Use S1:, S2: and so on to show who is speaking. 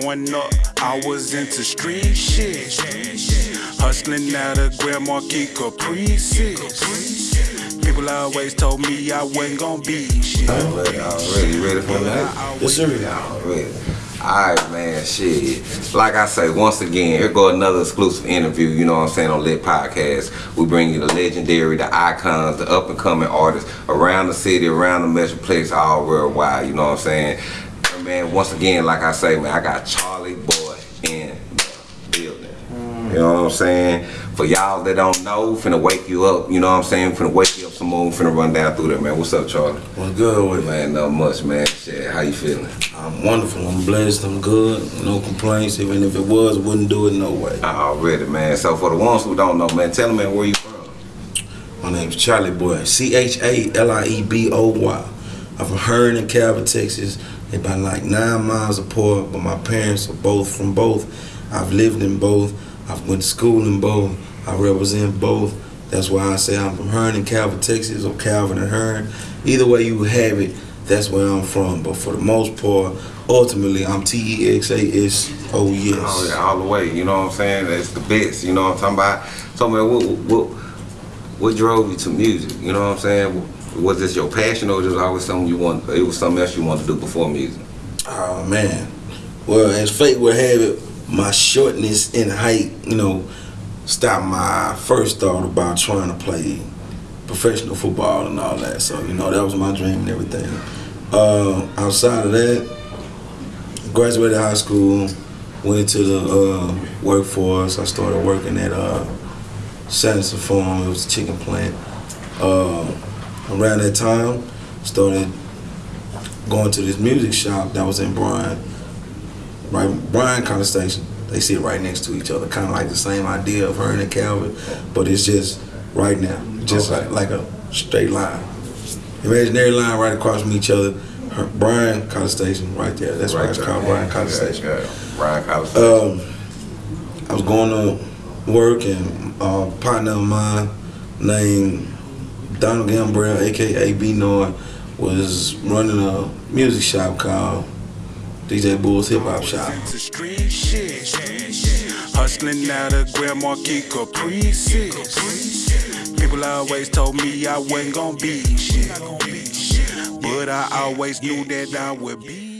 S1: Growing up, I was into street shit. Hustling out of Grand Marquis Caprices. People always told me I wasn't gonna be shit.
S2: Already, already ready for that?
S3: Yes, sir.
S2: Already. Alright, man, shit. Like I say, once again, here go another exclusive interview, you know what I'm saying, on Lit Podcast. We bring you the legendary, the icons, the up and coming artists around the city, around the Metroplex, all worldwide, you know what I'm saying? Man, once again, like I say, man, I got Charlie Boy in the building. You know what I'm saying? For y'all that don't know, finna wake you up, you know what I'm saying? Finna wake you up some more, finna run down through there, man. What's up, Charlie?
S3: What's good with it?
S2: Man, not much, man. Shit, how you feeling?
S3: I'm wonderful. I'm blessed. I'm good. No complaints. Even if it was, wouldn't do it no way.
S2: Already, man. So for the ones who don't know, man, tell them, man, where you from?
S3: My name's Charlie Boy. C H A L I E B O Y. I'm from Hearne in Calvert, Texas. About like nine miles apart, but my parents are both from both. I've lived in both. I've went to school in both. I represent both. That's why I say I'm from Hearne in Calvert, Texas, or Calvert and Hearne. Either way you have it, that's where I'm from. But for the most part, ultimately, I'm T E X A S.
S2: Oh, yeah, all the way. You know what I'm saying? That's the best. You know what I'm talking about? So, man, what, what, what drove you to music? You know what I'm saying? Was this your passion or just always something you want? It was something else you wanted to do before music?
S3: Oh man. Well, as fate would have it, my shortness in height, you know, stopped my first thought about trying to play professional football and all that. So, you know, that was my dream and everything. Uh, outside of that, graduated high school, went into the uh, workforce. I started working at uh, Sanderson Farm. It was a chicken plant. Uh, around that time, started going to this music shop that was in Bryan, right Bryan College Station. They sit right next to each other, kind of like the same idea of her and Calvert, but it's just right now, just
S2: Okay.
S3: like, like a straight line, imaginary line right across from each other. Her- Bryan College Station, right there. That's why it's
S2: there.
S3: called Bryan College
S2: Yeah,
S3: Station.
S2: Yeah, Bryan College Station.
S3: Um, I was going to work and a partner of mine named Donald Gambrell, aka B Noy, was running a music shop called DJ Bull's Hip Hop Shop.
S1: Hustling out of Grand Marquis Caprices. People always told me I wasn't gonna be shit. But I always knew that I would be